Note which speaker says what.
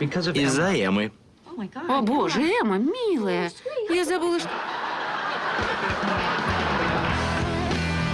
Speaker 1: Из-за Эммы.
Speaker 2: О боже, Эмма, милая. Я забыла, что...